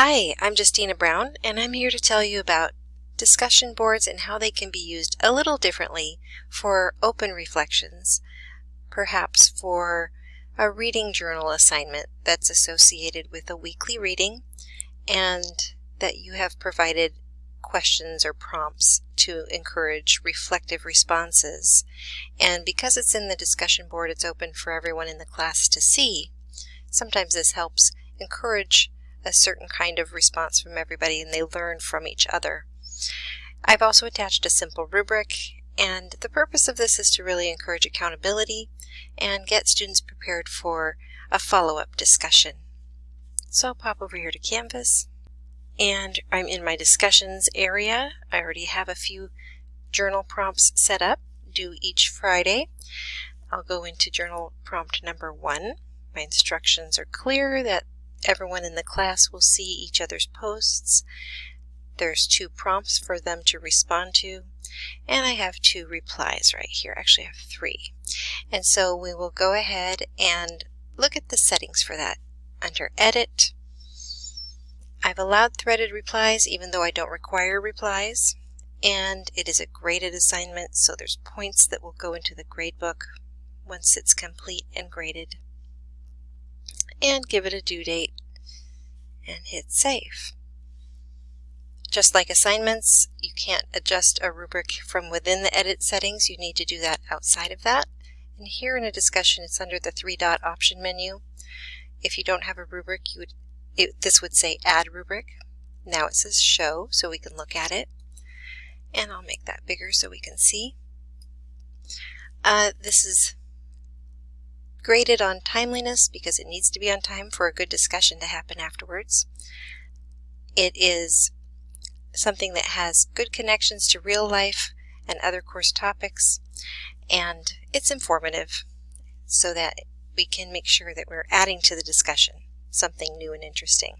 Hi, I'm Justina Brown, and I'm here to tell you about discussion boards and how they can be used a little differently for open reflections, perhaps for a reading journal assignment that's associated with a weekly reading and that you have provided questions or prompts to encourage reflective responses. And because it's in the discussion board, it's open for everyone in the class to see. Sometimes this helps encourage a certain kind of response from everybody and they learn from each other. I've also attached a simple rubric and the purpose of this is to really encourage accountability and get students prepared for a follow-up discussion. So I'll pop over here to Canvas and I'm in my discussions area. I already have a few journal prompts set up due each Friday. I'll go into journal prompt number one. My instructions are clear that Everyone in the class will see each other's posts. There's two prompts for them to respond to, and I have two replies right here. Actually, I have three. And so we will go ahead and look at the settings for that. Under Edit, I've allowed threaded replies even though I don't require replies. And it is a graded assignment, so there's points that will go into the gradebook once it's complete and graded and give it a due date and hit save. Just like assignments, you can't adjust a rubric from within the edit settings. You need to do that outside of that. And here in a discussion, it's under the three dot option menu. If you don't have a rubric, you would it, this would say add rubric. Now it says show, so we can look at it. And I'll make that bigger so we can see. Uh, this is graded on timeliness because it needs to be on time for a good discussion to happen afterwards. It is something that has good connections to real life and other course topics, and it's informative so that we can make sure that we're adding to the discussion something new and interesting.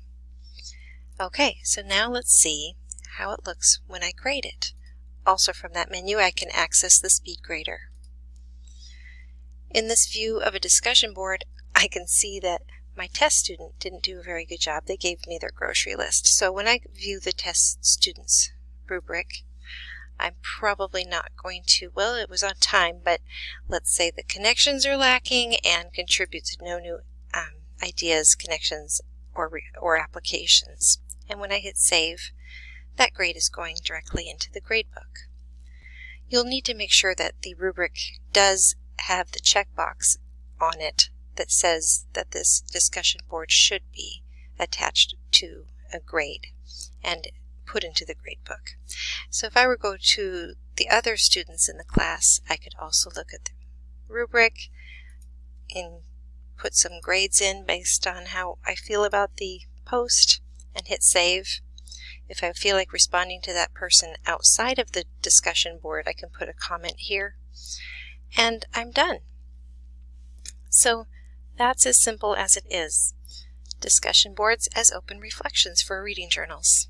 Okay, so now let's see how it looks when I grade it. Also from that menu I can access the speed grader. In this view of a discussion board, I can see that my test student didn't do a very good job. They gave me their grocery list. So when I view the test student's rubric, I'm probably not going to, well, it was on time, but let's say the connections are lacking and contributes no new um, ideas, connections, or, or applications. And when I hit save, that grade is going directly into the gradebook. You'll need to make sure that the rubric does have the checkbox on it that says that this discussion board should be attached to a grade and put into the gradebook. So if I were to go to the other students in the class, I could also look at the rubric and put some grades in based on how I feel about the post and hit save. If I feel like responding to that person outside of the discussion board, I can put a comment here and I'm done. So that's as simple as it is. Discussion boards as open reflections for reading journals.